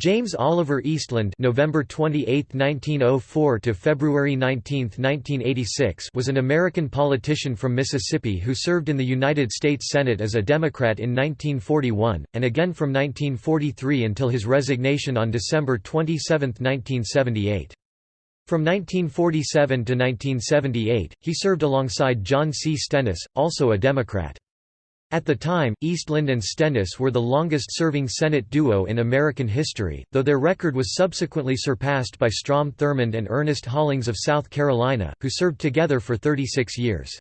James Oliver Eastland November 28, 1904 to February 19, 1986 was an American politician from Mississippi who served in the United States Senate as a Democrat in 1941, and again from 1943 until his resignation on December 27, 1978. From 1947 to 1978, he served alongside John C. Stennis, also a Democrat. At the time, Eastland and Stennis were the longest-serving Senate duo in American history, though their record was subsequently surpassed by Strom Thurmond and Ernest Hollings of South Carolina, who served together for 36 years.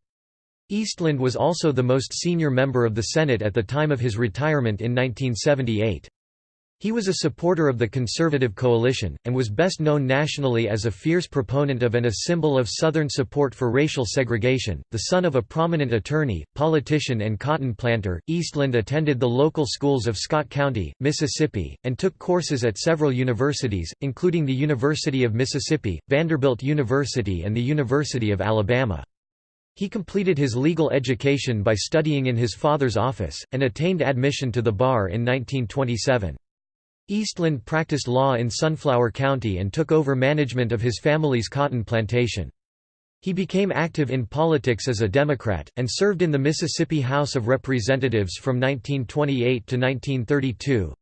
Eastland was also the most senior member of the Senate at the time of his retirement in 1978. He was a supporter of the Conservative coalition, and was best known nationally as a fierce proponent of and a symbol of Southern support for racial segregation. The son of a prominent attorney, politician, and cotton planter, Eastland attended the local schools of Scott County, Mississippi, and took courses at several universities, including the University of Mississippi, Vanderbilt University, and the University of Alabama. He completed his legal education by studying in his father's office, and attained admission to the bar in 1927. Eastland practiced law in Sunflower County and took over management of his family's cotton plantation. He became active in politics as a Democrat, and served in the Mississippi House of Representatives from 1928 to 1932.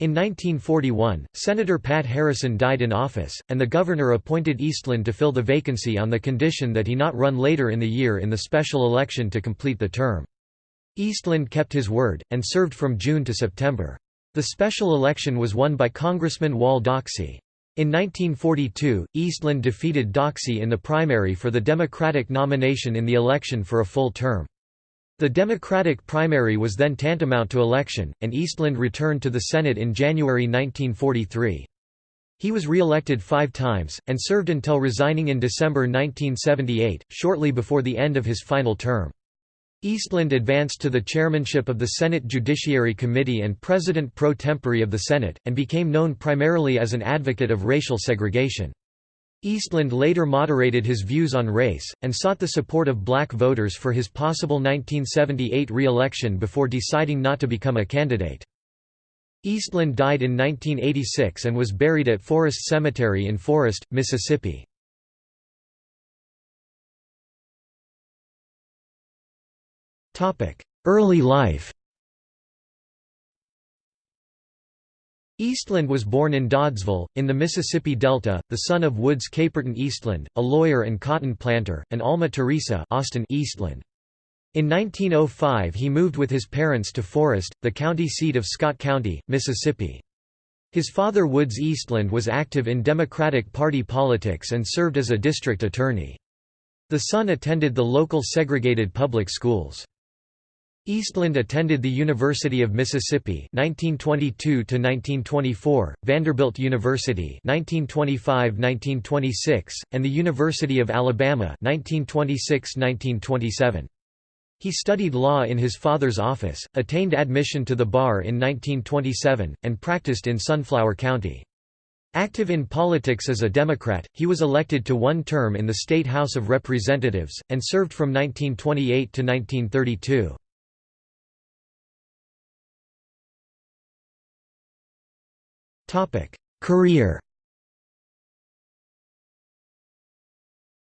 In 1941, Senator Pat Harrison died in office, and the governor appointed Eastland to fill the vacancy on the condition that he not run later in the year in the special election to complete the term. Eastland kept his word, and served from June to September. The special election was won by Congressman Wall Doxey. In 1942, Eastland defeated Doxey in the primary for the Democratic nomination in the election for a full term. The Democratic primary was then tantamount to election, and Eastland returned to the Senate in January 1943. He was re-elected five times, and served until resigning in December 1978, shortly before the end of his final term. Eastland advanced to the chairmanship of the Senate Judiciary Committee and president pro tempore of the Senate, and became known primarily as an advocate of racial segregation. Eastland later moderated his views on race, and sought the support of black voters for his possible 1978 re-election before deciding not to become a candidate. Eastland died in 1986 and was buried at Forest Cemetery in Forest, Mississippi. Early life Eastland was born in Doddsville, in the Mississippi Delta, the son of Woods Caperton Eastland, a lawyer and cotton planter, and Alma Teresa Austin Eastland. In 1905 he moved with his parents to Forest, the county seat of Scott County, Mississippi. His father Woods Eastland was active in Democratic Party politics and served as a district attorney. The son attended the local segregated public schools. Eastland attended the University of Mississippi 1922 1924, Vanderbilt University 1925-1926, and the University of Alabama 1926-1927. He studied law in his father's office, attained admission to the bar in 1927, and practiced in Sunflower County. Active in politics as a Democrat, he was elected to one term in the State House of Representatives, and served from 1928 to 1932. Career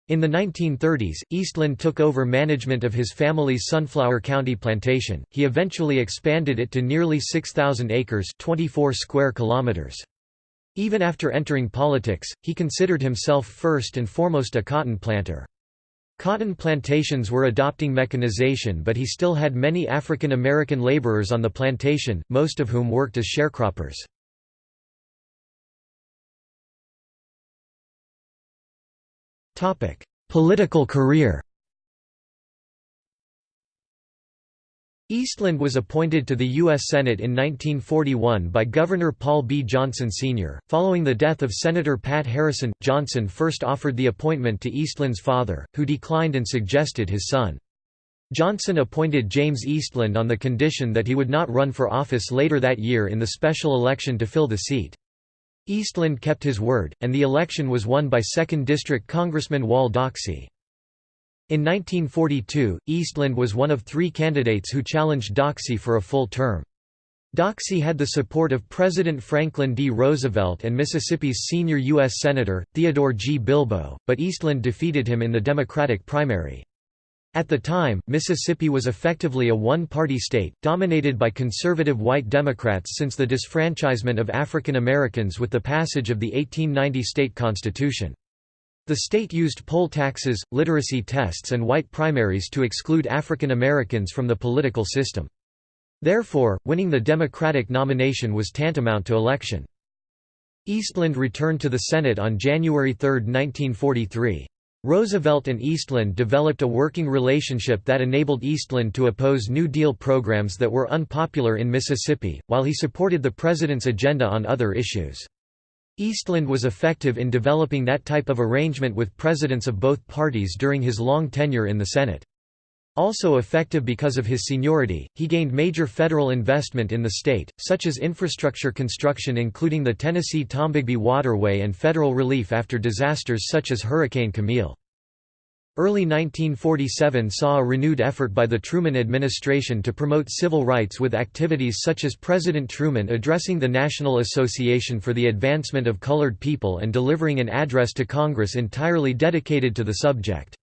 In the 1930s, Eastland took over management of his family's Sunflower County plantation. He eventually expanded it to nearly 6,000 acres, 24 square kilometers. Even after entering politics, he considered himself first and foremost a cotton planter. Cotton plantations were adopting mechanization but he still had many African American laborers on the plantation, most of whom worked as sharecroppers. Political career Eastland was appointed to the U.S. Senate in 1941 by Governor Paul B. Johnson Sr. Following the death of Senator Pat Harrison, Johnson first offered the appointment to Eastland's father, who declined and suggested his son. Johnson appointed James Eastland on the condition that he would not run for office later that year in the special election to fill the seat. Eastland kept his word, and the election was won by 2nd District Congressman Wall Doxey. In 1942, Eastland was one of three candidates who challenged Doxey for a full term. Doxey had the support of President Franklin D. Roosevelt and Mississippi's senior U.S. Senator, Theodore G. Bilbo, but Eastland defeated him in the Democratic primary. At the time, Mississippi was effectively a one-party state, dominated by conservative white Democrats since the disfranchisement of African Americans with the passage of the 1890 state constitution. The state used poll taxes, literacy tests and white primaries to exclude African Americans from the political system. Therefore, winning the Democratic nomination was tantamount to election. Eastland returned to the Senate on January 3, 1943. Roosevelt and Eastland developed a working relationship that enabled Eastland to oppose New Deal programs that were unpopular in Mississippi, while he supported the president's agenda on other issues. Eastland was effective in developing that type of arrangement with presidents of both parties during his long tenure in the Senate. Also effective because of his seniority, he gained major federal investment in the state, such as infrastructure construction including the Tennessee-Tombigbee Waterway and federal relief after disasters such as Hurricane Camille. Early 1947 saw a renewed effort by the Truman administration to promote civil rights with activities such as President Truman addressing the National Association for the Advancement of Colored People and delivering an address to Congress entirely dedicated to the subject.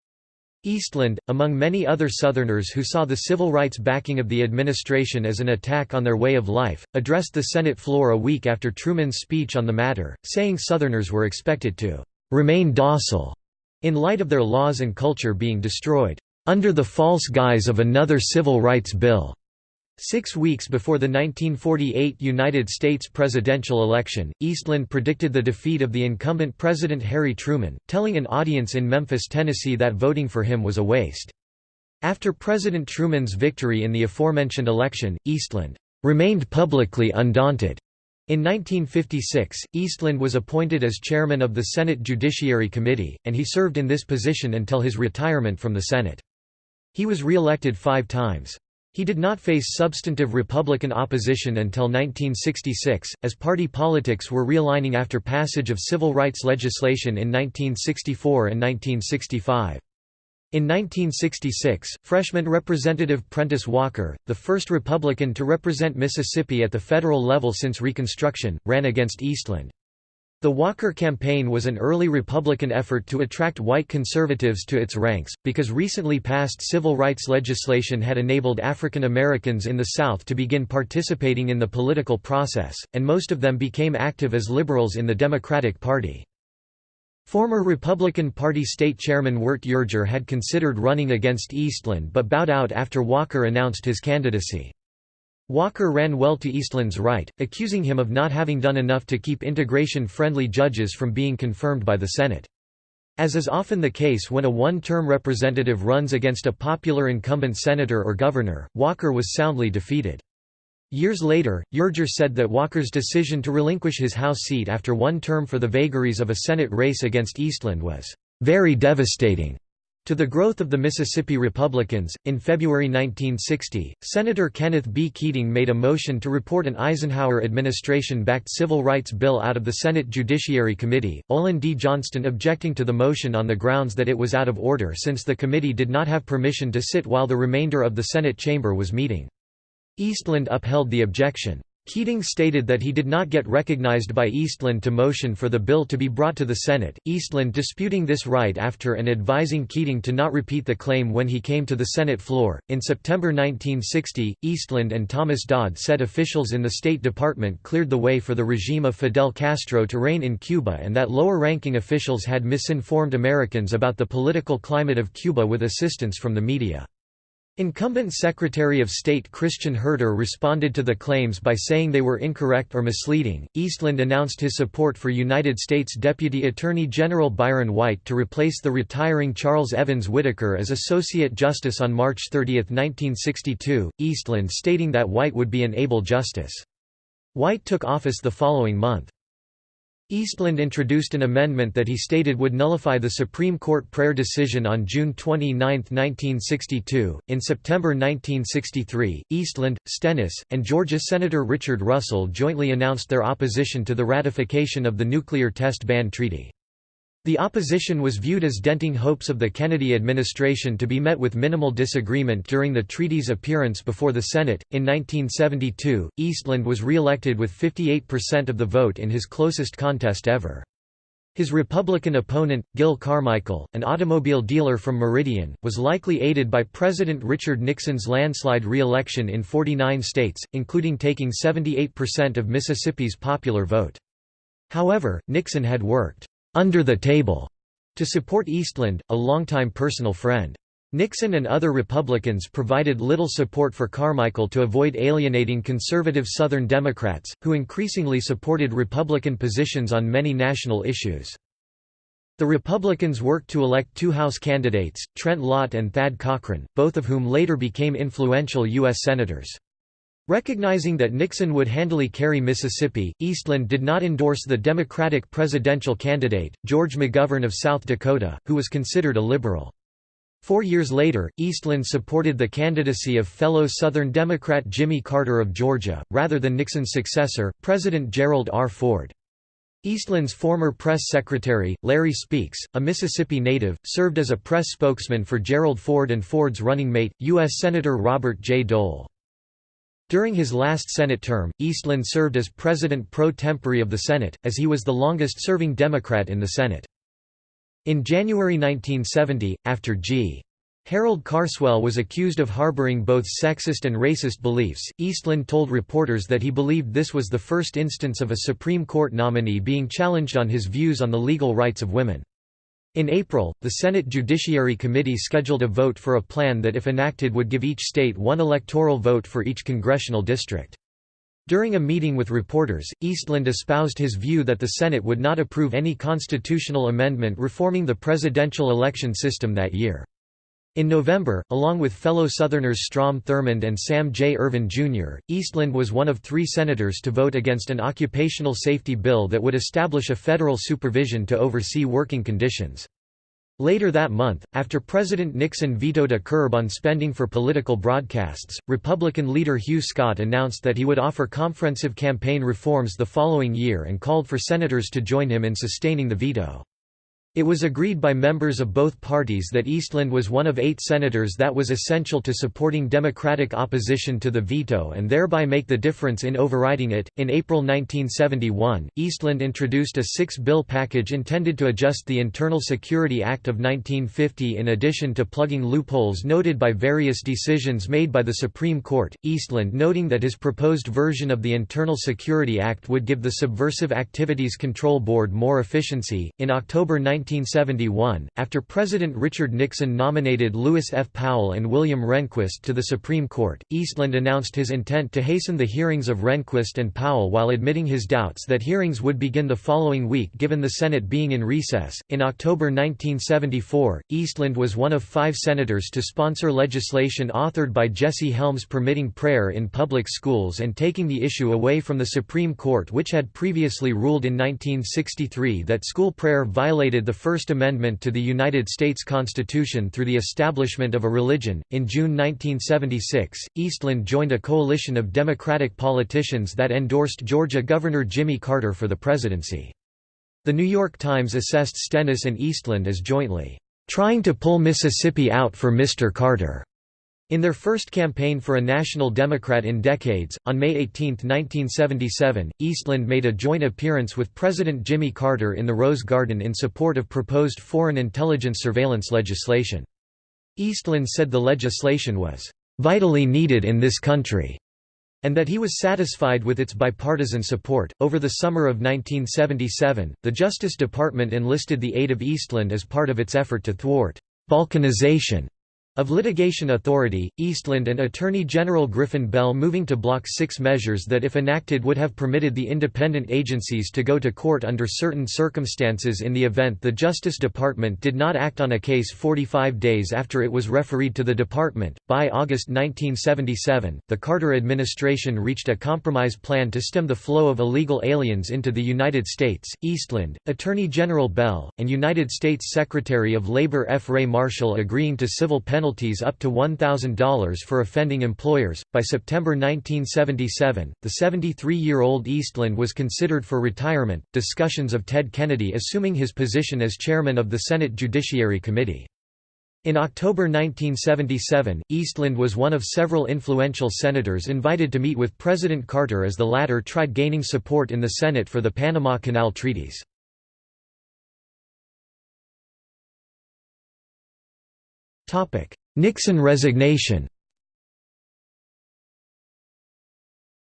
Eastland, among many other Southerners who saw the civil rights backing of the administration as an attack on their way of life, addressed the Senate floor a week after Truman's speech on the matter, saying Southerners were expected to remain docile in light of their laws and culture being destroyed, under the false guise of another civil rights bill. Six weeks before the 1948 United States presidential election, Eastland predicted the defeat of the incumbent President Harry Truman, telling an audience in Memphis, Tennessee that voting for him was a waste. After President Truman's victory in the aforementioned election, Eastland remained publicly undaunted. In 1956, Eastland was appointed as chairman of the Senate Judiciary Committee, and he served in this position until his retirement from the Senate. He was re-elected five times. He did not face substantive Republican opposition until 1966, as party politics were realigning after passage of civil rights legislation in 1964 and 1965. In 1966, freshman Representative Prentice Walker, the first Republican to represent Mississippi at the federal level since Reconstruction, ran against Eastland. The Walker campaign was an early Republican effort to attract white conservatives to its ranks, because recently passed civil rights legislation had enabled African Americans in the South to begin participating in the political process, and most of them became active as liberals in the Democratic Party. Former Republican Party state chairman Wirt Yerger had considered running against Eastland but bowed out after Walker announced his candidacy. Walker ran well to Eastland's right, accusing him of not having done enough to keep integration-friendly judges from being confirmed by the Senate. As is often the case when a one-term representative runs against a popular incumbent senator or governor, Walker was soundly defeated. Years later, Yerger said that Walker's decision to relinquish his House seat after one term for the vagaries of a Senate race against Eastland was very devastating to the growth of the Mississippi Republicans. In February 1960, Senator Kenneth B. Keating made a motion to report an Eisenhower administration backed civil rights bill out of the Senate Judiciary Committee, Olin D. Johnston objecting to the motion on the grounds that it was out of order since the committee did not have permission to sit while the remainder of the Senate chamber was meeting. Eastland upheld the objection. Keating stated that he did not get recognized by Eastland to motion for the bill to be brought to the Senate, Eastland disputing this right after and advising Keating to not repeat the claim when he came to the Senate floor. In September 1960, Eastland and Thomas Dodd said officials in the State Department cleared the way for the regime of Fidel Castro to reign in Cuba and that lower ranking officials had misinformed Americans about the political climate of Cuba with assistance from the media. Incumbent Secretary of State Christian Herter responded to the claims by saying they were incorrect or misleading. Eastland announced his support for United States Deputy Attorney General Byron White to replace the retiring Charles Evans Whitaker as Associate Justice on March 30, 1962, Eastland stating that White would be an able justice. White took office the following month. Eastland introduced an amendment that he stated would nullify the Supreme Court prayer decision on June 29, 1962. In September 1963, Eastland, Stennis, and Georgia Senator Richard Russell jointly announced their opposition to the ratification of the Nuclear Test Ban Treaty. The opposition was viewed as denting hopes of the Kennedy administration to be met with minimal disagreement during the treaty's appearance before the Senate. In 1972, Eastland was re-elected with 58% of the vote in his closest contest ever. His Republican opponent, Gil Carmichael, an automobile dealer from Meridian, was likely aided by President Richard Nixon's landslide re-election in 49 states, including taking 78% of Mississippi's popular vote. However, Nixon had worked under the table to support Eastland, a longtime personal friend. Nixon and other Republicans provided little support for Carmichael to avoid alienating conservative Southern Democrats, who increasingly supported Republican positions on many national issues. The Republicans worked to elect two House candidates, Trent Lott and Thad Cochran, both of whom later became influential U.S. Senators. Recognizing that Nixon would handily carry Mississippi, Eastland did not endorse the Democratic presidential candidate, George McGovern of South Dakota, who was considered a liberal. Four years later, Eastland supported the candidacy of fellow Southern Democrat Jimmy Carter of Georgia, rather than Nixon's successor, President Gerald R. Ford. Eastland's former press secretary, Larry Speakes, a Mississippi native, served as a press spokesman for Gerald Ford and Ford's running mate, U.S. Senator Robert J. Dole. During his last Senate term, Eastland served as President pro tempore of the Senate, as he was the longest-serving Democrat in the Senate. In January 1970, after G. Harold Carswell was accused of harboring both sexist and racist beliefs, Eastland told reporters that he believed this was the first instance of a Supreme Court nominee being challenged on his views on the legal rights of women. In April, the Senate Judiciary Committee scheduled a vote for a plan that if enacted would give each state one electoral vote for each congressional district. During a meeting with reporters, Eastland espoused his view that the Senate would not approve any constitutional amendment reforming the presidential election system that year. In November, along with fellow Southerners Strom Thurmond and Sam J. Ervin, Jr., Eastland was one of three senators to vote against an occupational safety bill that would establish a federal supervision to oversee working conditions. Later that month, after President Nixon vetoed a curb on spending for political broadcasts, Republican leader Hugh Scott announced that he would offer comprehensive campaign reforms the following year and called for senators to join him in sustaining the veto. It was agreed by members of both parties that Eastland was one of eight senators that was essential to supporting Democratic opposition to the veto and thereby make the difference in overriding it. In April 1971, Eastland introduced a six bill package intended to adjust the Internal Security Act of 1950 in addition to plugging loopholes noted by various decisions made by the Supreme Court. Eastland noting that his proposed version of the Internal Security Act would give the Subversive Activities Control Board more efficiency. In October 19 1971, after President Richard Nixon nominated Lewis F. Powell and William Rehnquist to the Supreme Court, Eastland announced his intent to hasten the hearings of Rehnquist and Powell while admitting his doubts that hearings would begin the following week given the Senate being in recess. In October 1974, Eastland was one of five senators to sponsor legislation authored by Jesse Helms permitting prayer in public schools and taking the issue away from the Supreme Court, which had previously ruled in 1963 that school prayer violated the First Amendment to the United States Constitution through the establishment of a religion. In June 1976, Eastland joined a coalition of Democratic politicians that endorsed Georgia Governor Jimmy Carter for the presidency. The New York Times assessed Stennis and Eastland as jointly trying to pull Mississippi out for Mr. Carter. In their first campaign for a national Democrat in decades, on May 18, 1977, Eastland made a joint appearance with President Jimmy Carter in the Rose Garden in support of proposed foreign intelligence surveillance legislation. Eastland said the legislation was vitally needed in this country and that he was satisfied with its bipartisan support. Over the summer of 1977, the Justice Department enlisted the aid of Eastland as part of its effort to thwart balkanization of litigation authority, Eastland and Attorney General Griffin Bell moving to block six measures that if enacted would have permitted the independent agencies to go to court under certain circumstances in the event the Justice Department did not act on a case 45 days after it was referred to the department. By August 1977, the Carter administration reached a compromise plan to stem the flow of illegal aliens into the United States. Eastland, Attorney General Bell, and United States Secretary of Labor F. Ray Marshall agreeing to civil penalties penalties up to $1,000 for offending employers. By September 1977, the 73 year old Eastland was considered for retirement. Discussions of Ted Kennedy assuming his position as chairman of the Senate Judiciary Committee. In October 1977, Eastland was one of several influential senators invited to meet with President Carter as the latter tried gaining support in the Senate for the Panama Canal treaties. Nixon resignation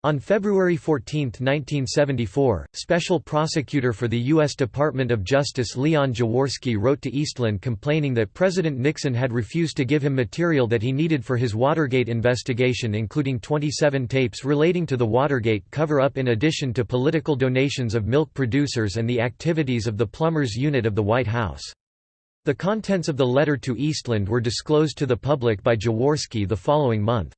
On February 14, 1974, Special Prosecutor for the U.S. Department of Justice Leon Jaworski wrote to Eastland complaining that President Nixon had refused to give him material that he needed for his Watergate investigation including 27 tapes relating to the Watergate cover-up in addition to political donations of milk producers and the activities of the Plumbers Unit of the White House. The contents of the letter to Eastland were disclosed to the public by Jaworski the following month.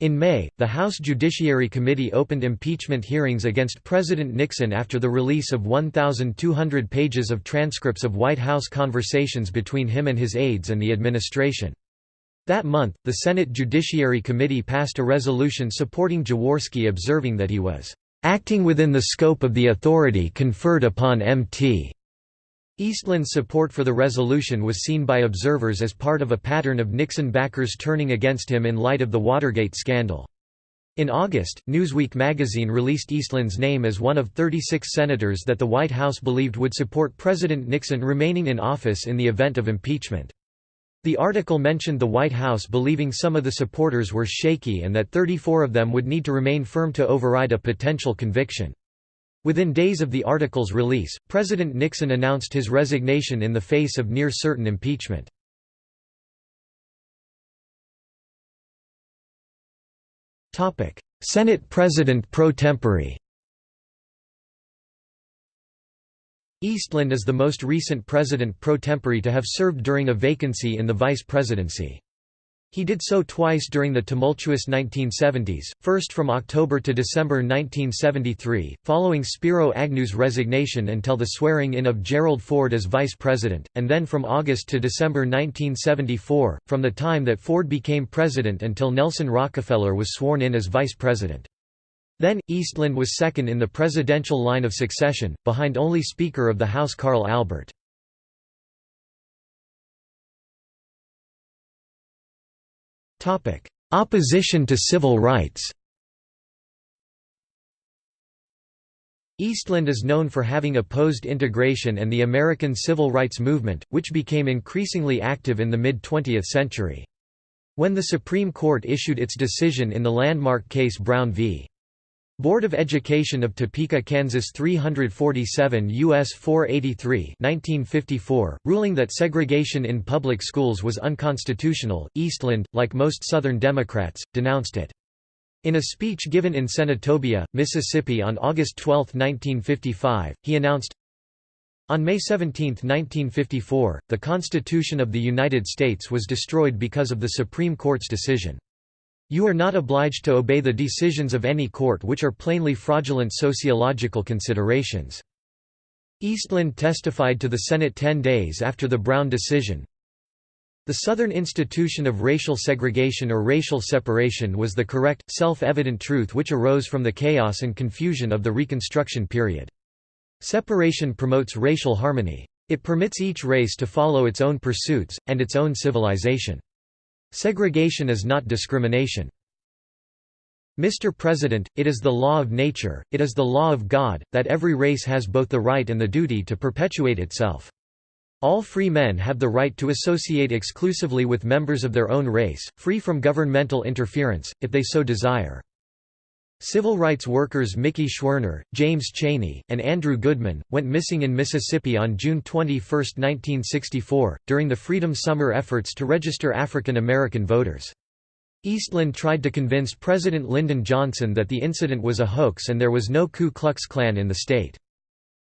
In May, the House Judiciary Committee opened impeachment hearings against President Nixon after the release of 1,200 pages of transcripts of White House conversations between him and his aides and the administration. That month, the Senate Judiciary Committee passed a resolution supporting Jaworski observing that he was acting within the scope of the authority conferred upon Mt. Eastland's support for the resolution was seen by observers as part of a pattern of Nixon backers turning against him in light of the Watergate scandal. In August, Newsweek magazine released Eastland's name as one of 36 senators that the White House believed would support President Nixon remaining in office in the event of impeachment. The article mentioned the White House believing some of the supporters were shaky and that 34 of them would need to remain firm to override a potential conviction. Within days of the article's release, President Nixon announced his resignation in the face of near-certain impeachment. Senate President pro tempore Eastland is the most recent president pro tempore to have served during a vacancy in the vice presidency. He did so twice during the tumultuous 1970s, first from October to December 1973, following Spiro Agnew's resignation until the swearing-in of Gerald Ford as vice president, and then from August to December 1974, from the time that Ford became president until Nelson Rockefeller was sworn in as vice president. Then, Eastland was second in the presidential line of succession, behind only Speaker of the House Carl Albert. Opposition to civil rights Eastland is known for having opposed integration and the American civil rights movement, which became increasingly active in the mid-20th century. When the Supreme Court issued its decision in the landmark case Brown v. Board of Education of Topeka, Kansas 347 U.S. 483 1954, ruling that segregation in public schools was unconstitutional, Eastland, like most Southern Democrats, denounced it. In a speech given in Senatobia, Mississippi on August 12, 1955, he announced, On May 17, 1954, the Constitution of the United States was destroyed because of the Supreme Court's decision. You are not obliged to obey the decisions of any court which are plainly fraudulent sociological considerations. Eastland testified to the Senate ten days after the Brown decision. The Southern institution of racial segregation or racial separation was the correct, self-evident truth which arose from the chaos and confusion of the Reconstruction period. Separation promotes racial harmony. It permits each race to follow its own pursuits, and its own civilization. Segregation is not discrimination. Mr. President, it is the law of nature, it is the law of God, that every race has both the right and the duty to perpetuate itself. All free men have the right to associate exclusively with members of their own race, free from governmental interference, if they so desire. Civil rights workers Mickey Schwerner, James Chaney, and Andrew Goodman, went missing in Mississippi on June 21, 1964, during the Freedom Summer efforts to register African American voters. Eastland tried to convince President Lyndon Johnson that the incident was a hoax and there was no Ku Klux Klan in the state.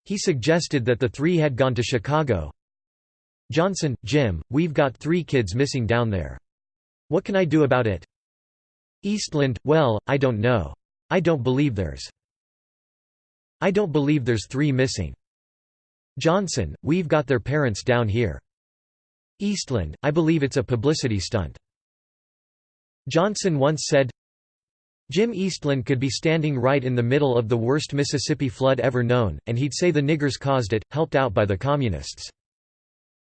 He suggested that the three had gone to Chicago. Johnson, Jim, we've got three kids missing down there. What can I do about it? Eastland, well, I don't know. I don't believe there's I don't believe there's three missing. Johnson, we've got their parents down here. Eastland, I believe it's a publicity stunt. Johnson once said, Jim Eastland could be standing right in the middle of the worst Mississippi flood ever known, and he'd say the niggers caused it, helped out by the communists.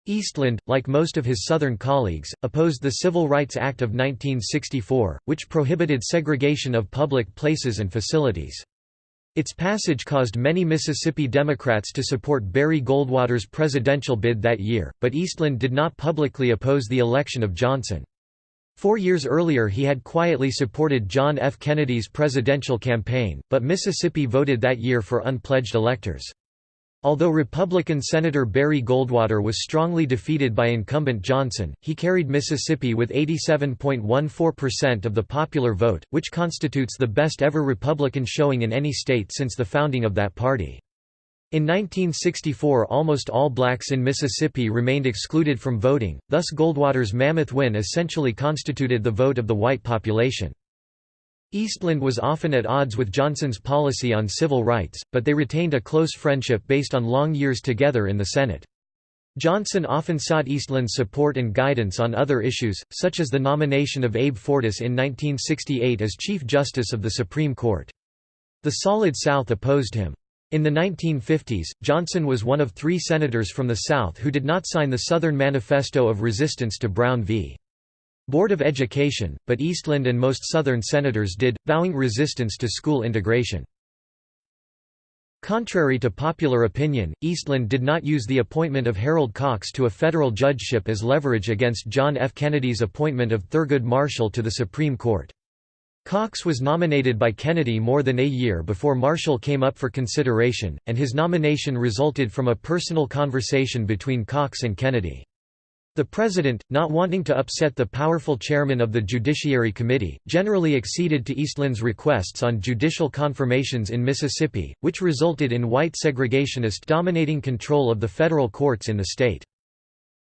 Eastland, like most of his Southern colleagues, opposed the Civil Rights Act of 1964, which prohibited segregation of public places and facilities. Its passage caused many Mississippi Democrats to support Barry Goldwater's presidential bid that year, but Eastland did not publicly oppose the election of Johnson. Four years earlier he had quietly supported John F. Kennedy's presidential campaign, but Mississippi voted that year for unpledged electors. Although Republican Senator Barry Goldwater was strongly defeated by incumbent Johnson, he carried Mississippi with 87.14% of the popular vote, which constitutes the best ever Republican showing in any state since the founding of that party. In 1964 almost all blacks in Mississippi remained excluded from voting, thus Goldwater's mammoth win essentially constituted the vote of the white population. Eastland was often at odds with Johnson's policy on civil rights, but they retained a close friendship based on long years together in the Senate. Johnson often sought Eastland's support and guidance on other issues, such as the nomination of Abe Fortas in 1968 as Chief Justice of the Supreme Court. The Solid South opposed him. In the 1950s, Johnson was one of three senators from the South who did not sign the Southern Manifesto of Resistance to Brown v. Board of Education, but Eastland and most Southern senators did, vowing resistance to school integration. Contrary to popular opinion, Eastland did not use the appointment of Harold Cox to a federal judgeship as leverage against John F. Kennedy's appointment of Thurgood Marshall to the Supreme Court. Cox was nominated by Kennedy more than a year before Marshall came up for consideration, and his nomination resulted from a personal conversation between Cox and Kennedy. The President, not wanting to upset the powerful chairman of the Judiciary Committee, generally acceded to Eastland's requests on judicial confirmations in Mississippi, which resulted in white segregationist dominating control of the federal courts in the state.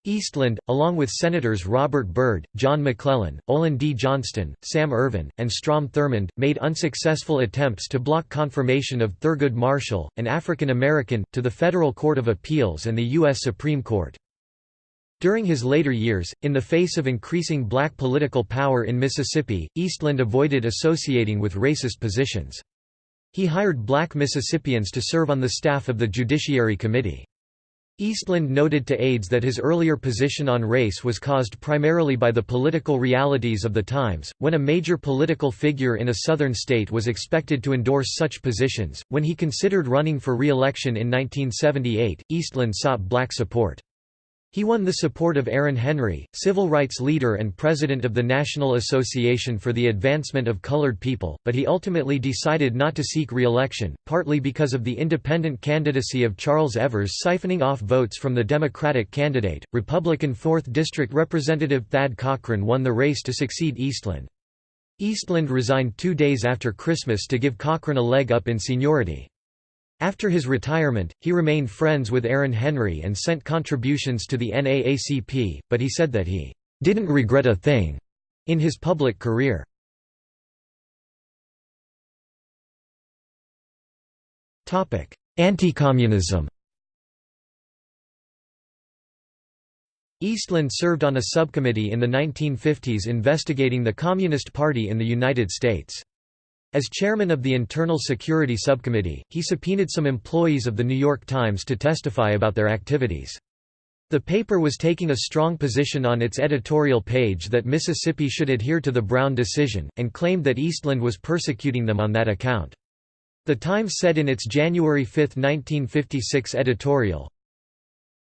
Eastland, along with Senators Robert Byrd, John McClellan, Olin D. Johnston, Sam Ervin, and Strom Thurmond, made unsuccessful attempts to block confirmation of Thurgood Marshall, an African American, to the Federal Court of Appeals and the U.S. Supreme Court. During his later years, in the face of increasing black political power in Mississippi, Eastland avoided associating with racist positions. He hired black Mississippians to serve on the staff of the Judiciary Committee. Eastland noted to aides that his earlier position on race was caused primarily by the political realities of the times, when a major political figure in a southern state was expected to endorse such positions. When he considered running for re-election in 1978, Eastland sought black support. He won the support of Aaron Henry, civil rights leader and president of the National Association for the Advancement of Colored People, but he ultimately decided not to seek re-election, partly because of the independent candidacy of Charles Evers siphoning off votes from the Democratic candidate. Republican 4th District Representative Thad Cochran won the race to succeed Eastland. Eastland resigned two days after Christmas to give Cochran a leg up in seniority. After his retirement, he remained friends with Aaron Henry and sent contributions to the NAACP, but he said that he didn't regret a thing in his public career. Anti-communism Eastland served on a subcommittee in the 1950s investigating the Communist Party in the United States. As chairman of the Internal Security Subcommittee, he subpoenaed some employees of The New York Times to testify about their activities. The paper was taking a strong position on its editorial page that Mississippi should adhere to the Brown decision, and claimed that Eastland was persecuting them on that account. The Times said in its January 5, 1956 editorial,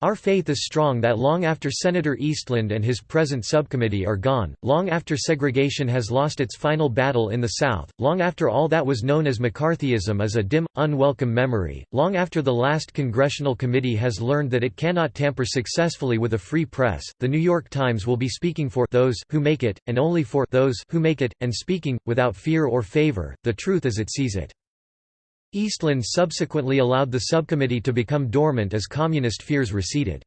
our faith is strong that long after Senator Eastland and his present subcommittee are gone, long after segregation has lost its final battle in the South, long after all that was known as McCarthyism is a dim, unwelcome memory, long after the last congressional committee has learned that it cannot tamper successfully with a free press, the New York Times will be speaking for those who make it, and only for those who make it, and speaking, without fear or favor, the truth as it sees it. Eastland subsequently allowed the subcommittee to become dormant as communist fears receded.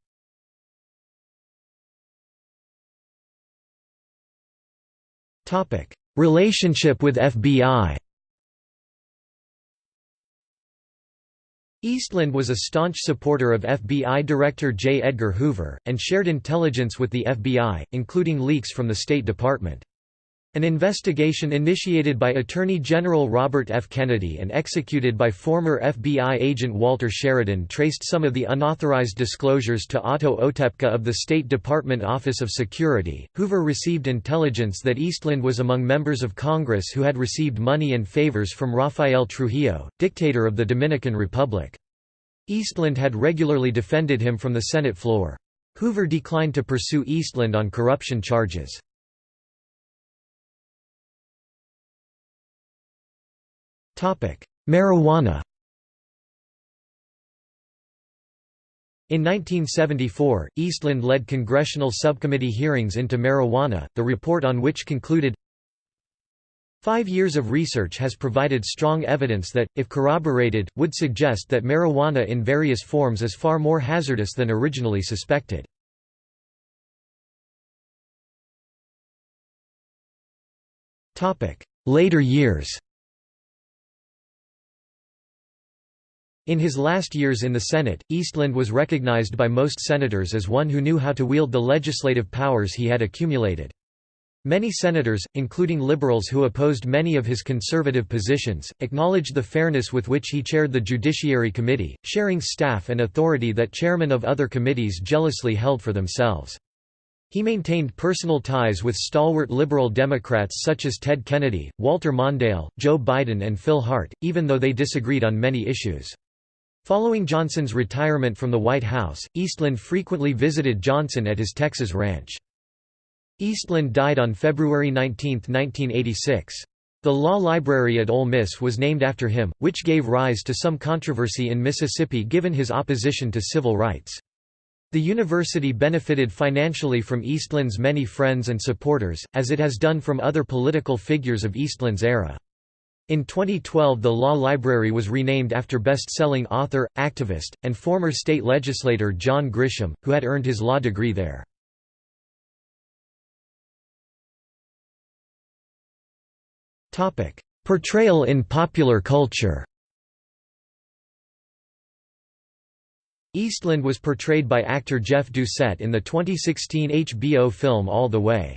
Relationship with FBI Eastland was a staunch supporter of FBI Director J. Edgar Hoover, and shared intelligence with the FBI, including leaks from the State Department. An investigation initiated by Attorney General Robert F. Kennedy and executed by former FBI agent Walter Sheridan traced some of the unauthorized disclosures to Otto Otepka of the State Department Office of Security. Hoover received intelligence that Eastland was among members of Congress who had received money and favors from Rafael Trujillo, dictator of the Dominican Republic. Eastland had regularly defended him from the Senate floor. Hoover declined to pursue Eastland on corruption charges. Marijuana In 1974, Eastland led congressional subcommittee hearings into marijuana, the report on which concluded, Five years of research has provided strong evidence that, if corroborated, would suggest that marijuana in various forms is far more hazardous than originally suspected. Later years In his last years in the Senate, Eastland was recognized by most senators as one who knew how to wield the legislative powers he had accumulated. Many senators, including liberals who opposed many of his conservative positions, acknowledged the fairness with which he chaired the Judiciary Committee, sharing staff and authority that chairmen of other committees jealously held for themselves. He maintained personal ties with stalwart liberal Democrats such as Ted Kennedy, Walter Mondale, Joe Biden and Phil Hart, even though they disagreed on many issues. Following Johnson's retirement from the White House, Eastland frequently visited Johnson at his Texas ranch. Eastland died on February 19, 1986. The law library at Ole Miss was named after him, which gave rise to some controversy in Mississippi given his opposition to civil rights. The university benefited financially from Eastland's many friends and supporters, as it has done from other political figures of Eastland's era. In 2012 the law library was renamed after best-selling author, activist, and former state legislator John Grisham, who had earned his law degree there. Portrayal in popular culture Eastland was portrayed by actor Jeff Doucette in the 2016 HBO film All the Way.